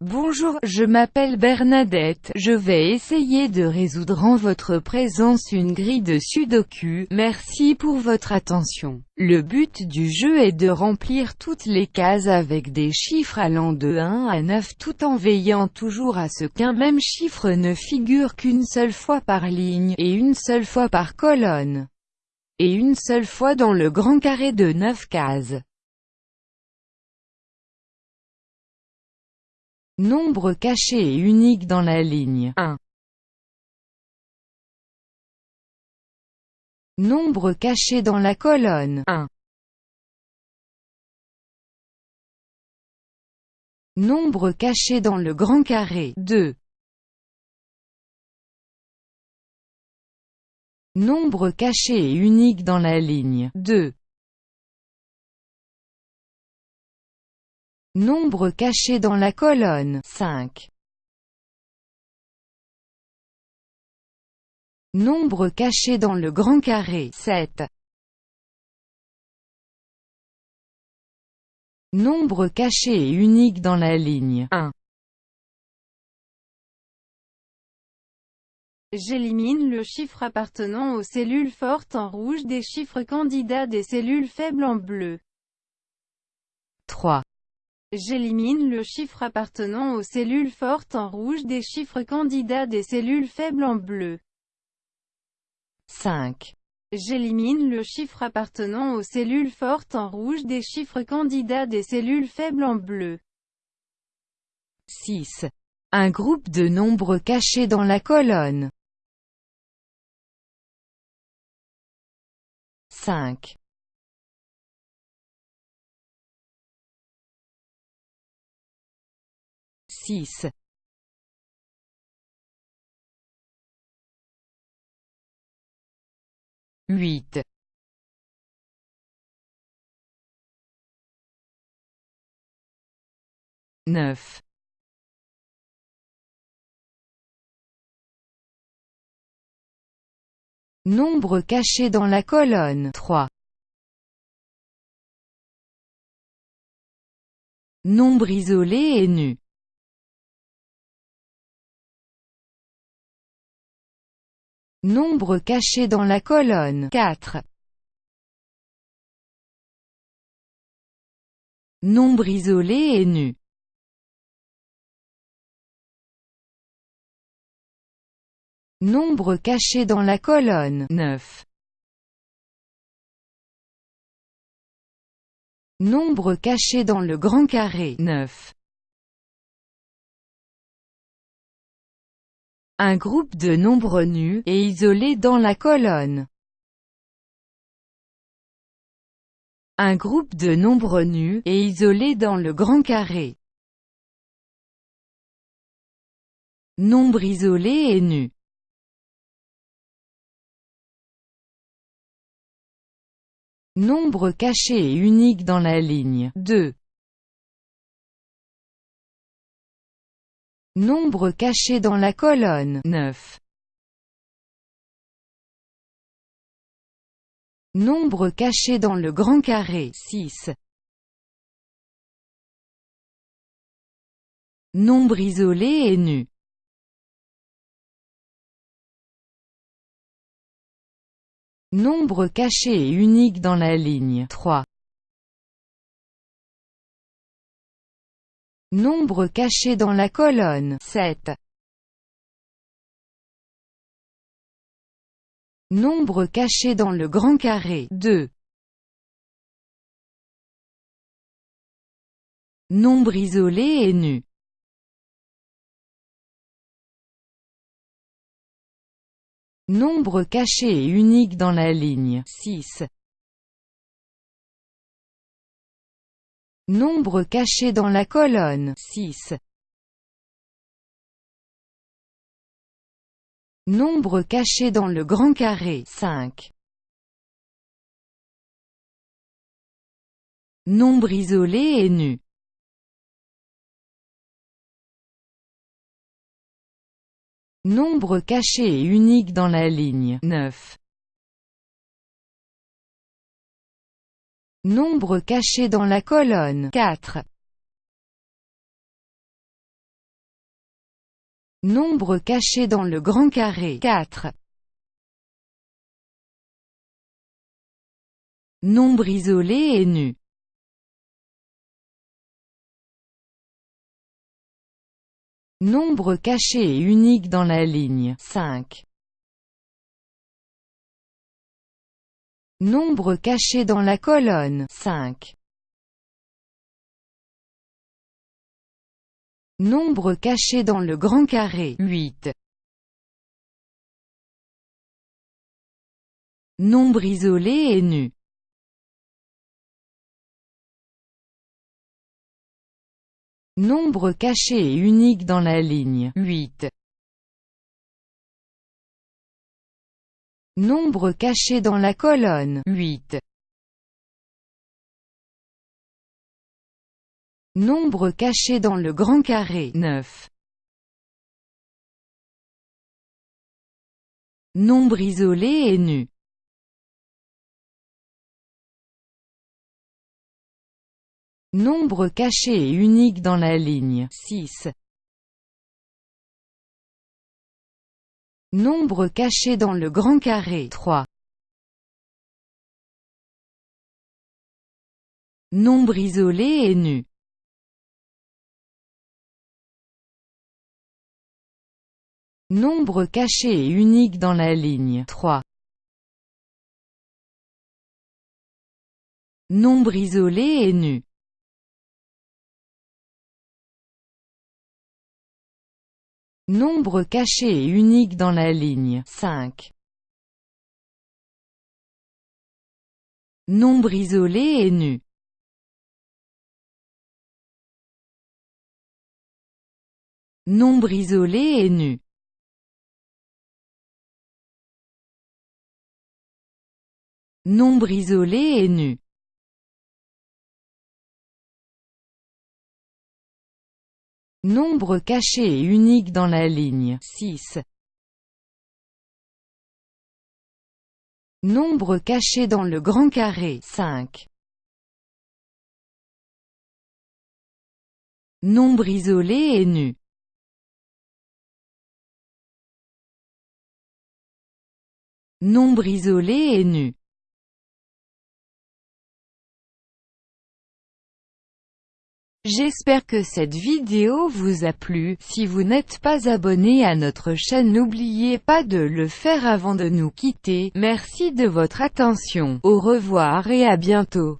Bonjour, je m'appelle Bernadette, je vais essayer de résoudre en votre présence une grille de sudoku, merci pour votre attention. Le but du jeu est de remplir toutes les cases avec des chiffres allant de 1 à 9 tout en veillant toujours à ce qu'un même chiffre ne figure qu'une seule fois par ligne, et une seule fois par colonne, et une seule fois dans le grand carré de 9 cases. Nombre caché et unique dans la ligne 1. Nombre caché dans la colonne 1. Nombre caché dans le grand carré 2. Nombre caché et unique dans la ligne 2. Nombre caché dans la colonne 5. Nombre caché dans le grand carré 7. Nombre caché et unique dans la ligne 1. J'élimine le chiffre appartenant aux cellules fortes en rouge des chiffres candidats des cellules faibles en bleu. 3. J'élimine le chiffre appartenant aux cellules fortes en rouge des chiffres candidats des cellules faibles en bleu. 5. J'élimine le chiffre appartenant aux cellules fortes en rouge des chiffres candidats des cellules faibles en bleu. 6. Un groupe de nombres cachés dans la colonne. 5. 6. 8. 9. 9. Nombre caché dans la colonne 3. Nombre isolé et nu Nombre caché dans la colonne 4. Nombre isolé et nu. Nombre caché dans la colonne 9. Nombre caché dans le grand carré 9. Un groupe de nombres nus, et isolés dans la colonne. Un groupe de nombres nus, et isolés dans le grand carré. Nombre isolé et nu. Nombre caché et unique dans la ligne 2. Nombre caché dans la colonne 9. Nombre caché dans le grand carré 6. Nombre isolé et nu. Nombre caché et unique dans la ligne 3. Nombre caché dans la colonne 7. Nombre caché dans le grand carré 2. Nombre isolé et nu. Nombre caché et unique dans la ligne 6. Nombre caché dans la colonne 6. Nombre caché dans le grand carré 5. Nombre isolé et nu. Nombre caché et unique dans la ligne 9. Nombre caché dans la colonne 4. Nombre caché dans le grand carré 4. Nombre isolé et nu. Nombre caché et unique dans la ligne 5. Nombre caché dans la colonne 5. Nombre caché dans le grand carré 8. Nombre isolé et nu. Nombre caché et unique dans la ligne 8. Nombre caché dans la colonne 8. Nombre caché dans le grand carré 9. Nombre isolé et nu. Nombre caché et unique dans la ligne 6. Nombre caché dans le grand carré 3. Nombre isolé et nu. Nombre caché et unique dans la ligne 3. Nombre isolé et nu. Nombre caché et unique dans la ligne 5. Nombre isolé et nu. Nombre isolé et nu. Nombre isolé et nu. Nombre caché et unique dans la ligne 6. Nombre caché dans le grand carré 5. Nombre isolé et nu. Nombre isolé et nu. J'espère que cette vidéo vous a plu, si vous n'êtes pas abonné à notre chaîne n'oubliez pas de le faire avant de nous quitter, merci de votre attention, au revoir et à bientôt.